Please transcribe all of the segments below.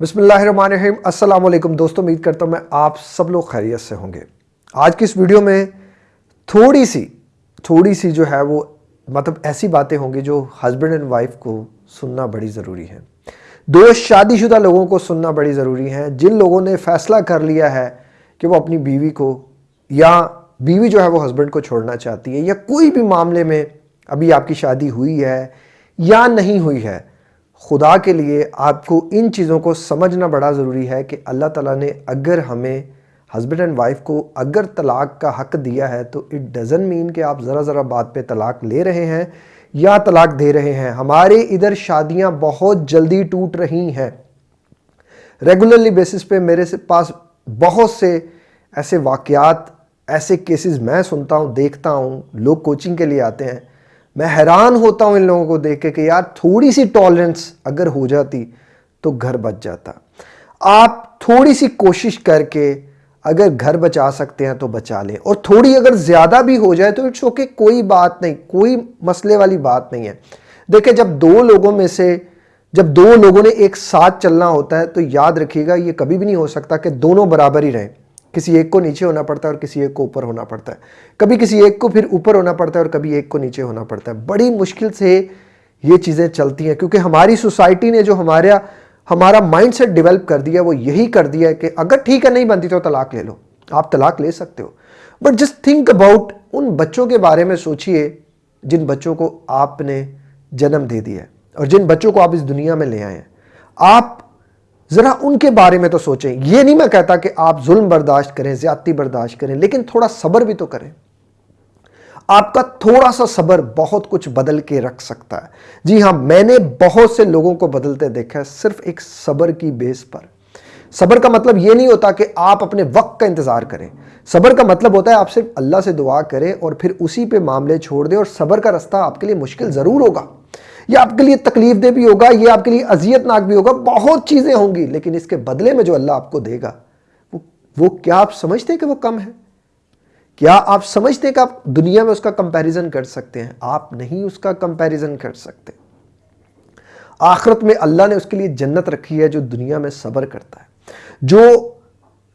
अस्सलाम वालेकुम दोस्तों, उम्मीद करता हूँ मैं आप सब लोग खैरियत से होंगे। आज की इस वीडियो में थोड़ी सी थोड़ी सी जो है वो मतलब ऐसी बातें होंगी जो हस्बैंड एंड वाइफ को सुनना बड़ी ज़रूरी है। दो शादीशुदा लोगों को सुनना बड़ी ज़रूरी है। जिन लोगों ने फ़ैसला कर लिया है कि वो अपनी बीवी को, या बीवी जो है वो हस्बैंड को छोड़ना चाहती है, या कोई भी मामले में अभी आपकी शादी हुई है या नहीं हुई है खुदा के लिए आपको इन चीज़ों को समझना बड़ा ज़रूरी है कि अल्लाह ताला ने अगर हमें हस्बैंड एंड वाइफ को अगर तलाक का हक दिया है तो इट डज़न मीन कि आप ज़रा ज़रा बात पे तलाक ले रहे हैं या तलाक दे रहे हैं। हमारे इधर शादियाँ बहुत जल्दी टूट रही हैं। रेगुलरली बेसिस पे मेरे से पास बहुत से ऐसे वाक़ात ऐसे केसेस मैं सुनता हूँ, देखता हूँ, लोग कोचिंग के लिए आते हैं। मैं हैरान होता हूँ इन लोगों को देख के कि यार थोड़ी सी टॉलरेंस अगर हो जाती तो घर बच जाता। आप थोड़ी सी कोशिश करके अगर घर बचा सकते हैं तो बचा लें। और थोड़ी अगर ज़्यादा भी हो जाए तो इट्स ओके कोई बात नहीं, कोई मसले वाली बात नहीं है। देखिए, जब दो लोगों में से, जब दो लोगों ने एक साथ चलना होता है तो याद रखिएगा, ये कभी भी नहीं हो सकता कि दोनों बराबर ही रहें। किसी एक को नीचे होना पड़ता है और किसी एक को ऊपर होना पड़ता है। कभी किसी एक को फिर ऊपर होना पड़ता है और कभी एक को नीचे होना पड़ता है। बड़ी मुश्किल से ये चीज़ें चलती हैं, क्योंकि हमारी सोसाइटी ने जो हमारा हमारा माइंडसेट डेवलप कर दिया, वो यही कर दिया है कि अगर ठीक है, नहीं बनती तो तलाक ले लो। आप तलाक ले सकते हो। बट जस्ट थिंक अबाउट उन बच्चों के बारे में सोचिए, जिन बच्चों को आपने जन्म दे दिया है और जिन बच्चों को आप इस दुनिया में ले आए हैं। आप ज़रा उनके बारे में तो सोचें। ये नहीं मैं कहता कि आप जुल्म बर्दाश्त करें, ज़्यादती बर्दाश्त करें, लेकिन थोड़ा सब्र भी तो करें। आपका थोड़ा सा सब्र बहुत कुछ बदल के रख सकता है। जी हाँ मैंने बहुत से लोगों को बदलते देखा है सिर्फ़ एक सब्र की बेस पर। सब्र का मतलब ये नहीं होता कि आप अपने वक्त का इंतज़ार करें। सब्र का मतलब होता है आप सिर्फ़ अल्लाह से दुआ करें और फिर उसी पे मामले छोड़ दें और सब्र का रास्ता आपके लिए मुश्किल ज़रूर होगा। ये आपके लिए तकलीफ़ दे भी होगा, ये आपके लिए अजियतनाक भी होगा, बहुत चीज़ें होंगी, लेकिन इसके बदले में जो अल्लाह आपको देगा, वो वो क्या आप समझते हैं कि वो कम है? क्या आप समझते हैं कि आप दुनिया में उसका कंपैरिजन कर सकते हैं? आप नहीं उसका कंपैरिजन कर सकते। आखिरत में अल्लाह ने उसके लिए जन्नत रखी है जो दुनिया में सब्र करता है। जो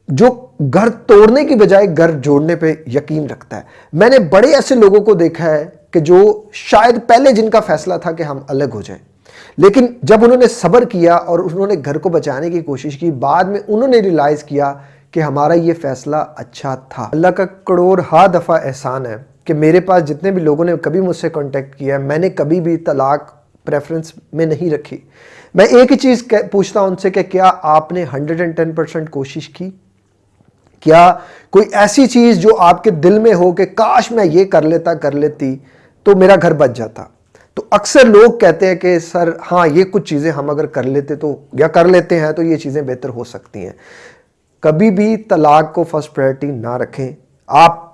जो घर तोड़ने की बजाय घर जोड़ने पे यकीन रखता है। मैंने बड़े ऐसे लोगों को देखा है कि जो शायद पहले जिनका फैसला था कि हम अलग हो जाएँ। लेकिन जब उन्होंने सब्र किया और उन्होंने घर को बचाने की कोशिश की, बाद में उन्होंने रियलाइज़ किया कि हमारा ये फैसला अच्छा था। अल्लाह का करोड़ हा दफ़ा एहसान है कि मेरे पास जितने भी लोगों ने कभी मुझसे कांटेक्ट किया है मैंने कभी भी तलाक प्रेफरेंस में नहीं रखी। मैं एक ही चीज़ पूछता हूँ उनसे कि क्या आपने 110 परसेंट कोशिश की? क्या कोई ऐसी चीज़ जो आपके दिल में हो कि काश मैं ये कर लेता, कर लेती तो मेरा घर बच जाता। तो अक्सर लोग कहते हैं कि, सर हाँ ये कुछ चीज़ें हम अगर कर लेते तो या कर लेते हैं तो ये चीज़ें बेहतर हो सकती हैं। कभी भी तलाक को फ़र्स्ट प्रायोरिटी ना रखें। आप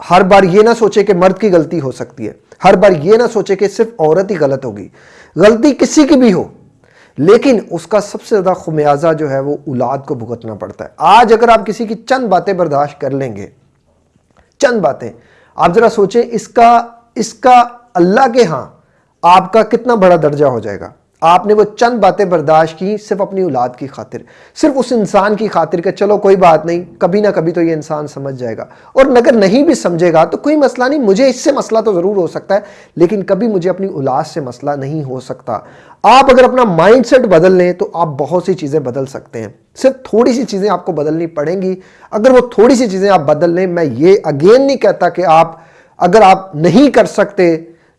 हर बार ये ना सोचे कि मर्द की गलती हो सकती है। हर बार ये ना सोचे कि सिर्फ़ औरत ही गलत होगी। गलती किसी की भी हो, लेकिन उसका सबसे ज़्यादा खुमियाजा जो है वो औलाद को भुगतना पड़ता है। आज अगर आप किसी की चंद बातें बर्दाश्त कर लेंगे, चंद बातें, आप ज़रा सोचें, इसका इसका अल्लाह के यहाँ आपका कितना बड़ा दर्जा हो जाएगा। आपने वो चंद बातें बर्दाश्त की सिर्फ़ अपनी औलाद की खातिर। सिर्फ़ उस इंसान की खातिर कि चलो कोई बात नहीं, कभी ना कभी तो ये इंसान समझ जाएगा। और अगर नहीं भी समझेगा तो कोई मसला नहीं, मुझे इससे मसला तो ज़रूर हो सकता है, लेकिन कभी मुझे अपनी औलाद से मसला नहीं हो सकता। आप अगर अपना माइंड बदल लें तो आप बहुत सी चीज़ें बदल सकते हैं। सिर्फ़ थोड़ी सी चीज़ें आपको बदलनी पड़ेंगी। अगर वो थोड़ी सी चीज़ें आप बदल लें, मैं ये अगेन नहीं कहता कि आप अगर आप नहीं कर सकते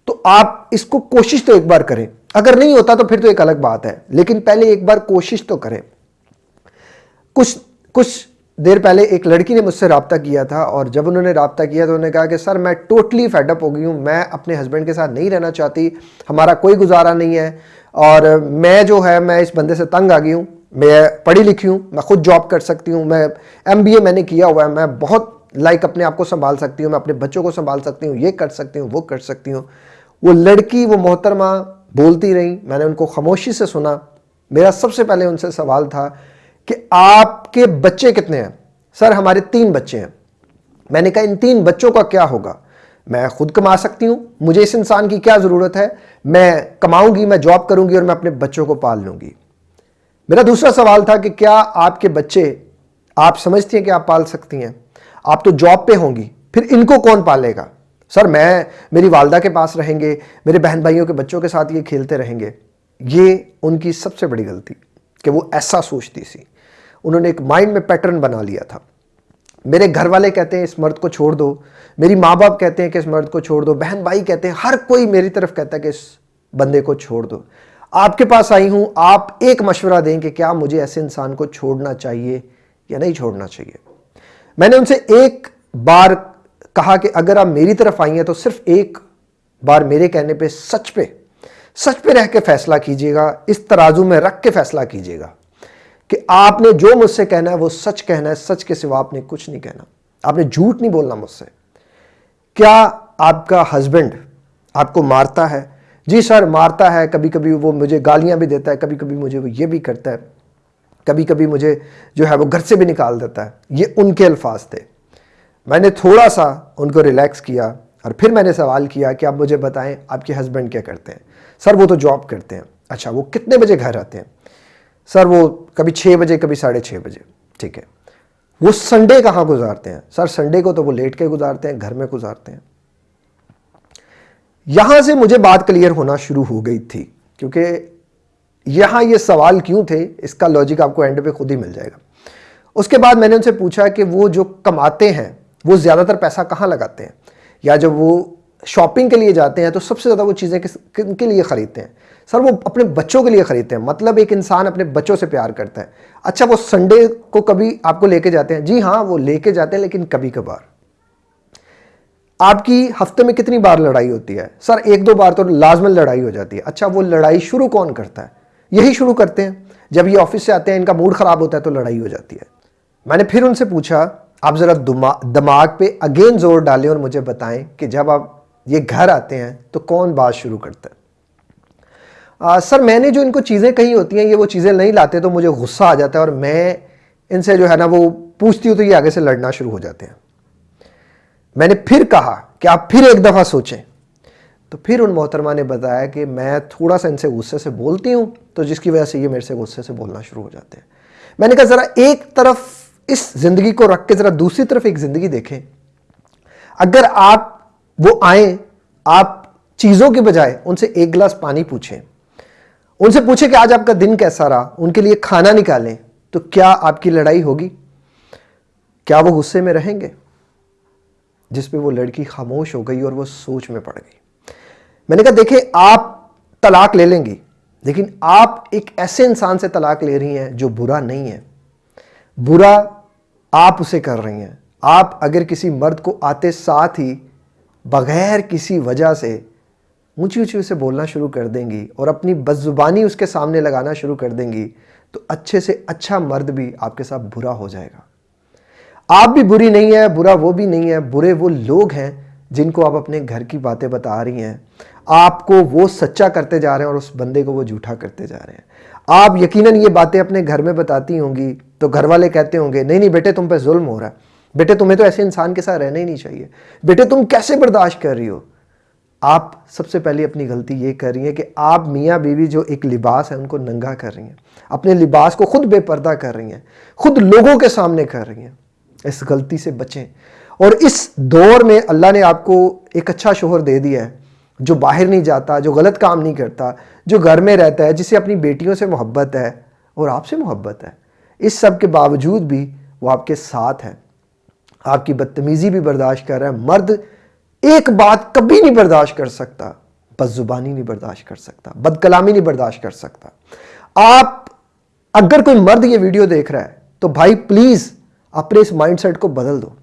तो आप इसको कोशिश तो एक बार करें। अगर नहीं होता तो फिर तो एक अलग बात है। लेकिन पहले एक बार कोशिश तो करें। कुछ कुछ देर पहले एक लड़की ने मुझसे रबता किया था, और जब उन्होंने रबता किया तो उन्होंने कहा कि, सर, मैं टोटली फेडअप हो गई हूँ। मैं अपने हस्बैंड के साथ नहीं रहना चाहती। हमारा कोई गुजारा नहीं है। और मैं जो है, मैं इस बंदे से तंग आ गई हूँ। मैं पढ़ी लिखी हूँ। मैं खुद जॉब कर सकती हूँ। मैं एमबीए मैंने किया हुआ है। मैं बहुत लाइक अपने आप को संभाल सकती हूँ, मैं अपने बच्चों को संभाल सकती हूँ, ये कर सकती हूँ, वो कर सकती हूँ। वो लड़की, वो मोहतरमा बोलती रही, मैंने उनको खामोशी से सुना। मेरा सबसे पहले उनसे सवाल था कि आपके बच्चे कितने हैं? सर, हमारे तीन बच्चे हैं। मैंने कहा, इन तीन बच्चों का क्या होगा? मैं खुद कमा सकती हूँ, मुझे इस इंसान की क्या ज़रूरत है? मैं कमाऊँगी, मैं जॉब करूँगी और मैं अपने बच्चों को पाल लूँगी। मेरा दूसरा सवाल था कि क्या आपके बच्चे, आप समझती हैं कि आप पाल सकती हैं? आप तो जॉब पे होंगी, फिर इनको कौन पालेगा? सर, मैं, मेरी वालदा के पास रहेंगे, मेरे बहन भाइयों के बच्चों के साथ ये खेलते रहेंगे। ये उनकी सबसे बड़ी गलती, कि वो ऐसा सोचती थी। उन्होंने एक माइंड में पैटर्न बना लिया था। मेरे घर वाले कहते हैं, इस मर्द को छोड़ दो। मेरी माँ बाप कहते हैं कि, इस मर्द को छोड़ दो। बहन भाई कहते हैं, हर कोई मेरी तरफ़ कहता है कि इस बंदे को छोड़ दो। आपके पास आई हूँ, आप एक मशवरा दें कि क्या मुझे ऐसे इंसान को छोड़ना चाहिए या नहीं छोड़ना चाहिए? मैंने उनसे एक बार कहा कि अगर आप मेरी तरफ़ आई हैं तो सिर्फ़ एक बार मेरे कहने पे सच पे सच पे रह के फैसला कीजिएगा। इस तराजू में रख के फैसला कीजिएगा कि आपने जो मुझसे कहना है, वो सच कहना है, सच के सिवा आपने कुछ नहीं कहना। आपने झूठ नहीं बोलना मुझसे। क्या आपका हस्बैंड आपको मारता है? जी सर, मारता है। कभी कभी वो मुझे गालियाँ भी देता है कभी कभी मुझे वो ये भी करता है। कभी कभी मुझे जो है वो घर से भी निकाल देता है। ये उनके अल्फाज थे। मैंने थोड़ा सा उनको रिलैक्स किया और फिर मैंने सवाल किया कि आप मुझे बताएँ, आपके हस्बैंड क्या करते हैं? सर, वो तो जॉब करते हैं। अच्छा वो कितने बजे घर आते हैं? सर, वो कभी छः बजे, कभी साढ़े छः बजे। ठीक है। वो संडे कहाँ गुजारते हैं? सर संडे को तो वो लेट के गुजारते हैं, घर में गुजारते हैं। यहाँ से मुझे बात क्लियर होना शुरू हो गई थी, क्योंकि यहाँ ये सवाल क्यों थे, इसका लॉजिक आपको एंड पे खुद ही मिल जाएगा। उसके बाद मैंने उनसे पूछा कि वो जो कमाते हैं, वो ज़्यादातर पैसा कहाँ लगाते हैं? या जब वो शॉपिंग के लिए जाते हैं तो सबसे ज़्यादा वो चीज़ें किन के लिए ख़रीदते हैं? सर, वो अपने बच्चों के लिए ख़रीदते हैं। मतलब एक इंसान अपने बच्चों से प्यार करता है। अच्छा वो संडे को कभी आपको लेके जाते हैं? जी हाँ वो लेके जाते हैं, लेकिन कभी कभार। आपकी हफ़्ते में कितनी बार लड़ाई होती है? सर, एक दो बार तो लाजमन लड़ाई हो जाती है। अच्छा वो लड़ाई शुरू कौन करता है? यही शुरू करते हैं। जब ये ऑफ़िस से आते हैं इनका मूड ख़राब होता है तो लड़ाई हो जाती है। मैंने फिर उनसे पूछा आप ज़रा दिमाग पे अगेन ज़ोर डालें और मुझे बताएँ कि जब आप ये घर आते हैं तो कौन बात शुरू करता है? आ, सर मैंने जो इनको चीज़ें कही होती हैं ये वो चीज़ें नहीं लाते तो मुझे गुस्सा आ जाता है और मैं इनसे जो है ना वो पूछती हूँ तो ये आगे से लड़ना शुरू हो जाते हैं। मैंने फिर कहा कि आप फिर एक दफ़ा सोचें। तो फिर उन मोहतरमा ने बताया कि मैं थोड़ा सा इनसे गुस्से से बोलती हूँ। तो जिसकी वजह से ये मेरे से गुस्से से बोलना शुरू हो जाते हैं। मैंने कहा, ज़रा एक तरफ़ इस ज़िंदगी को रख के, ज़रा दूसरी तरफ़ एक ज़िंदगी देखें। अगर आप वो आए, आप चीज़ों के बजाय उनसे एक गिलास पानी पूछें, उनसे पूछें कि आज आपका दिन कैसा रहा, उनके लिए खाना निकालें तो क्या आपकी लड़ाई होगी? क्या वो गुस्से में रहेंगे? जिस पे वो लड़की खामोश हो गई और वो सोच में पड़ गई। मैंने कहा देखे आप तलाक ले लेंगी लेकिन आप एक ऐसे इंसान से तलाक ले रही हैं जो बुरा नहीं है। बुरा आप उसे कर रही हैं। आप अगर किसी मर्द को आते साथ ही बगैर किसी वजह से ऊँची ऊँची उसे बोलना शुरू कर देंगी और अपनी बदजुबानी उसके सामने लगाना शुरू कर देंगी तो अच्छे से अच्छा मर्द भी आपके साथ बुरा हो जाएगा। आप भी बुरी नहीं है, बुरा वो भी नहीं है, बुरे वो लोग हैं जिनको आप अपने घर की बातें बता रही हैं, आपको वो सच्चा करते जा रहे हैं और उस बंदे को वो झूठा करते जा रहे हैं। आप यकीनन ये बातें अपने घर में बताती होंगी तो घर वाले कहते होंगे, नहीं नहीं, बेटे, तुम पे जुल्म हो रहा है। बेटे, तुम्हें तो ऐसे इंसान के साथ रहना ही नहीं चाहिए। बेटे, तुम कैसे बर्दाश्त कर रही हो? आप सबसे पहले अपनी गलती ये कर रही हैं कि आप मियाँ बीवी जो एक लिबास है, उनको नंगा कर रही हैं। अपने लिबास को खुद बेपर्दा कर रही हैं। खुद लोगों के सामने कर रही हैं। इस गलती से बचें। और इस दौर में अल्लाह ने आपको एक अच्छा शोहर दे दिया है, जो बाहर नहीं जाता, जो गलत काम नहीं करता, जो घर में रहता है, जिसे अपनी बेटियों से मोहब्बत है और आपसे मोहब्बत है। इस सब के बावजूद भी वो आपके साथ है। आपकी बदतमीज़ी भी बर्दाश्त कर रहा है। मर्द एक बात कभी नहीं बर्दाश्त कर सकता। बदजुबानी नहीं बर्दाश्त कर सकता। बदकलामी नहीं बर्दाश्त कर सकता। आप अगर कोई मर्द ये वीडियो देख रहा है तो भाई प्लीज़ अपने इस माइंडसेट को बदल दो।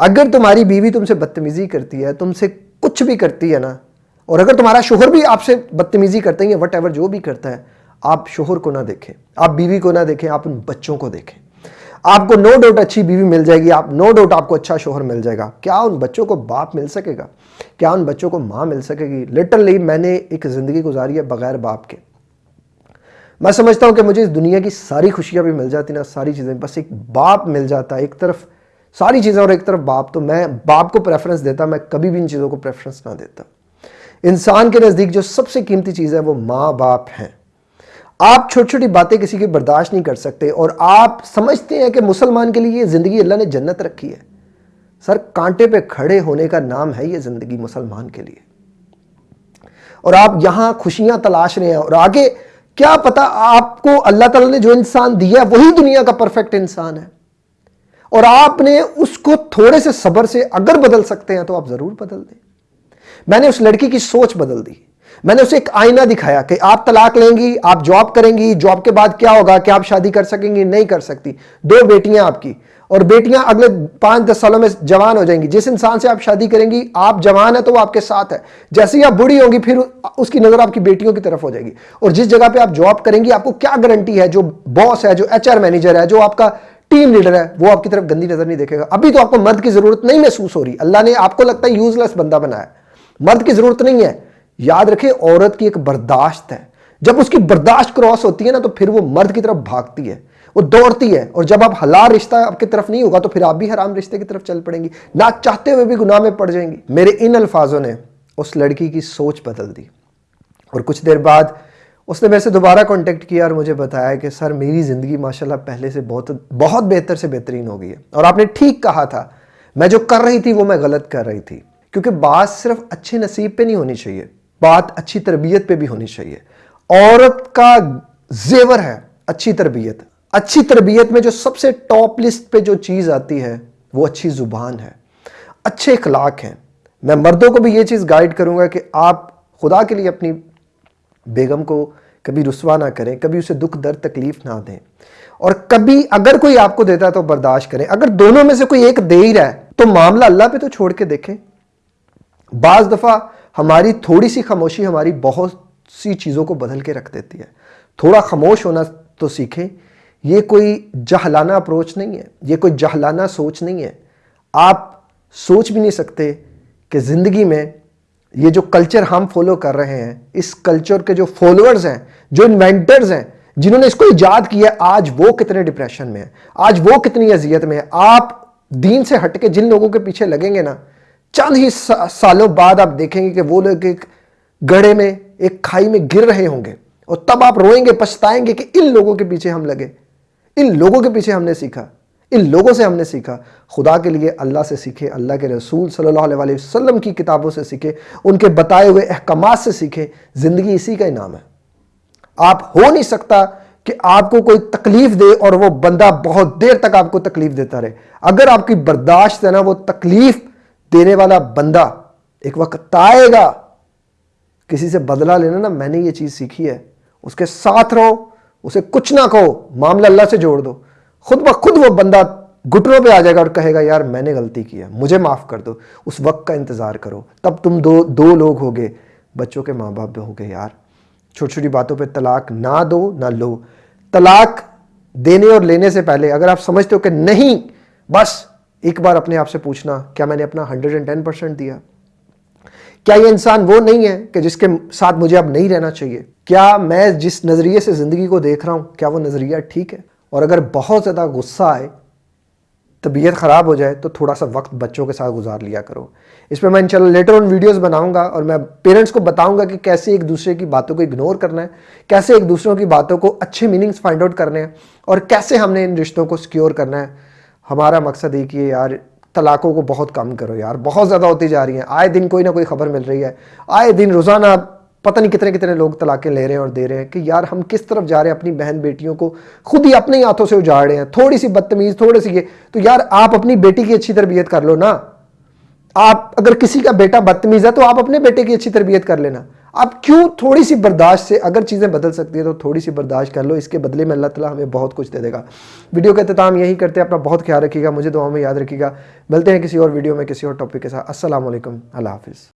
अगर तुम्हारी बीवी तुमसे बदतमीजी करती है, तुमसे कुछ भी करती है ना, और अगर तुम्हारा शोहर भी आपसे बदतमीजी करते हैं वट एवर जो भी करता है, आप शोहर को ना देखें, आप बीवी को ना देखें, आप उन बच्चों को देखें। आपको नो डाउट अच्छी बीवी मिल जाएगी, आप नो डाउट आपको अच्छा शोहर मिल जाएगा। क्या उन बच्चों को बाप मिल सकेगा? क्या उन बच्चों को माँ मिल सकेगी? लिटरली मैंने एक ज़िंदगी गुजारी है बगैर बाप के। मैं समझता हूँ कि मुझे इस दुनिया की सारी खुशियाँ भी मिल जाती ना सारी चीज़ें, बस एक बाप मिल जाता एक तरफ़ सारी चीज़ें और एक तरफ़ बाप तो मैं बाप को प्रेफरेंस देता, मैं कभी भी इन चीज़ों को प्रेफरेंस ना देता। इंसान के नज़दीक जो सबसे कीमती चीज़ है वो माँ बाप हैं। आप छोटी छोटी बातें किसी की बर्दाश्त नहीं कर सकते और आप समझते हैं कि मुसलमान के लिए ये ज़िंदगी अल्लाह ने जन्नत रखी है। सर, कांटे पे खड़े होने का नाम है ये ज़िंदगी मुसलमान के लिए। और आप यहाँ खुशियाँ तलाश रहे हैं और आगे क्या पता आपको अल्लाह ताला ने जो इंसान दिया वही दुनिया का परफेक्ट इंसान है। और आपने उसको थोड़े से सबर से अगर बदल सकते हैं तो आप ज़रूर बदल दें। मैंने उस लड़की की सोच बदल दी। मैंने उसे एक आईना दिखाया कि आप तलाक लेंगी, आप जॉब करेंगी, जॉब के बाद क्या होगा क्या आप शादी कर सकेंगी, नहीं कर सकती। दो बेटियाँ आपकी और बेटियाँ अगले पाँच दस सालों में जवान हो जाएँगी। जिस इंसान से आप शादी करेंगी, आप जवान है तो वो आपके साथ है। जैसे ही आप बुढ़ी होंगी, फिर उसकी नज़र आपकी बेटियों की तरफ़ हो जाएगी। और जिस जगह पे आप जॉब करेंगी, आपको क्या गारंटी है? जो बॉस है, जो एचआर मैनेजर है, जो आपका टीम लीडर है, वो आपकी तरफ़ गंदी नज़र नहीं देखेगा। अभी तो आपको मर्द की ज़रूरत नहीं महसूस हो रही। अल्लाह ने आपको लगता है यूजलेस बंदा बनाया मर्द की ज़रूरत नहीं है। याद रखे, औरत की एक बर्दाश्त है। जब उसकी बर्दाश्त क्रॉस होती है ना तो फिर वो मर्द की तरफ़ भागती है। वो दौड़ती है। और जब आप हलाल रिश्ता आपकी तरफ़ नहीं होगा तो फिर आप भी हराम रिश्ते की तरफ़ चल पड़ेंगी। ना चाहते हुए भी गुनाह में पड़ जाएँगी। मेरे इन अल्फाजों ने उस लड़की की सोच बदल दी। और कुछ देर बाद उसने मेरे से दोबारा कांटेक्ट किया और मुझे बताया कि, सर, मेरी ज़िंदगी, माशाल्लाह, पहले से बहुत बहुत बेहतर से बेहतरीन हो गई है। और आपने ठीक कहा था, मैं जो कर रही थी, वो मैं गलत कर रही थी। क्योंकि बात सिर्फ़ अच्छे नसीब पे नहीं होनी चाहिए, बात अच्छी तरबियत पे भी होनी चाहिए। औरत का जेवर है अच्छी तरबियत। अच्छी तरबियत में जो सबसे टॉप लिस्ट पे जो चीज़ आती है, वो अच्छी ज़ुबान है। अच्छे अखलाक हैं। मैं मर्दों को भी ये चीज़ गाइड करूँगा कि आप खुदा के लिए अपनी बेगम को कभी रुसवा ना करें, कभी उसे दुख, दर्द, तकलीफ़ ना दें। और कभी अगर कोई आपको देता है तो बर्दाश्त करें। अगर दोनों में से कोई एक दे ही रहा है तो मामला अल्लाह पे तो छोड़ के देखें। बाज दफ़ा हमारी थोड़ी सी खामोशी हमारी बहुत सी चीज़ों को बदल के रख देती है। थोड़ा खामोश होना तो सीखें। ये कोई जहलाना अप्रोच नहीं है, ये कोई जहलाना सोच नहीं है। आप सोच भी नहीं सकते कि ज़िंदगी में ये जो कल्चर हम फॉलो कर रहे हैं इस कल्चर के जो फॉलोअर्स हैं जो इन्वेंटर्स हैं जिन्होंने इसको ईजाद किया आज वो कितने डिप्रेशन में है? आज वो कितनी अजियत में है? आप दीन से हटके जिन लोगों के पीछे लगेंगे ना चंद ही सा, सालों बाद आप देखेंगे कि वो लोग एक गड़े में एक खाई में गिर रहे होंगे। और तब आप रोएँगे पछताएँगे कि इन लोगों के पीछे हम लगे। इन लोगों के पीछे हमने सीखा। इन लोगों से हमने सीखा। खुदा के लिए अल्लाह से सीखे, अल्लाह के रसूल सल्लल्लाहु अलैहि वसल्लम की किताबों से सीखे, उनके बताए हुए अहकाम से सीखे। ज़िंदगी इसी का इनाम है। आप हो नहीं सकता कि आपको कोई तकलीफ़ दे और वो बंदा बहुत देर तक आपको तकलीफ़ देता रहे। अगर आपकी बर्दाश्त है ना, वो तकलीफ़ देने वाला बंदा एक वक्त आएगा, किसी से बदला लेना ना, मैंने ये चीज़ सीखी है। उसके साथ रहो, उसे कुछ ना कहो, मामला अल्लाह से जोड़ दो। खुद ब खुद वो बंदा घुटनों पे आ जाएगा और कहेगा, यार, मैंने गलती किया मुझे माफ़ कर दो, उस वक्त का इंतज़ार करो। तब तुम दो दो लोग होगे, बच्चों के माँ बाप भी होगे, यार छोटी छोटी बातों पे तलाक ना दो, ना लो। तलाक देने और लेने से पहले, अगर आप समझते हो कि नहीं, बस एक बार अपने आप से पूछना, क्या मैंने अपना हंड्रेड एंड टेन परसेंट दिया? क्या ये इंसान वो नहीं है कि जिसके साथ मुझे अब नहीं रहना चाहिए? क्या मैं जिस नज़रिए से ज़िंदगी को देख रहा हूँ, क्या वो नज़रिया ठीक है? और अगर बहुत ज़्यादा गुस्सा आए, तबीयत ख़राब हो जाए तो थोड़ा सा वक्त बच्चों के साथ गुजार लिया करो। इस पर मैं इन लेटर ऑन वीडियोस बनाऊँगा और मैं पेरेंट्स को बताऊँगा कि कैसे एक दूसरे की बातों को इग्नोर करना है, कैसे एक दूसरों की बातों को अच्छे मीनिंग्स फाइंड आउट करने हैं और कैसे हमने इन रिश्तों को सिक्योर करना है। हमारा मकसद ही है, यार, तलाक़ों को बहुत कम करो, यार, बहुत ज़्यादा होती जा रही हैं। आए दिन कोई ना कोई खबर मिल रही है। आए दिन रोज़ाना पता नहीं कितने कितने लोग तलाक़ें ले रहे हैं और दे रहे हैं कि यार हम किस तरफ़ जा रहे हैं अपनी बहन बेटियों को? खुद ही अपने ही हाथों से उजाड़ रहे हैं। थोड़ी सी बदतमीज़ थोड़ी सी ये। तो यार आप अपनी बेटी की अच्छी तरबियत कर लो ना। आप अगर किसी का बेटा बदतमीज़ है तो आप अपने बेटे की अच्छी तरबियत कर लेना। आप क्यों थोड़ी सी बर्दाश्त से अगर चीज़ें बदल सकती है तो थोड़ी सी बर्दाश्त कर लो। इसके बदले में अल्लाह ताला हमें बहुत कुछ दे देगा। वीडियो का अख्ताम यही करते हैं। अपना बहुत ख्याल रखिएगा। मुझे दुआ में याद रखिएगा। मिलते हैं किसी और वीडियो में किसी और टॉपिक के साथ। असल अल्लाह हाफिज़।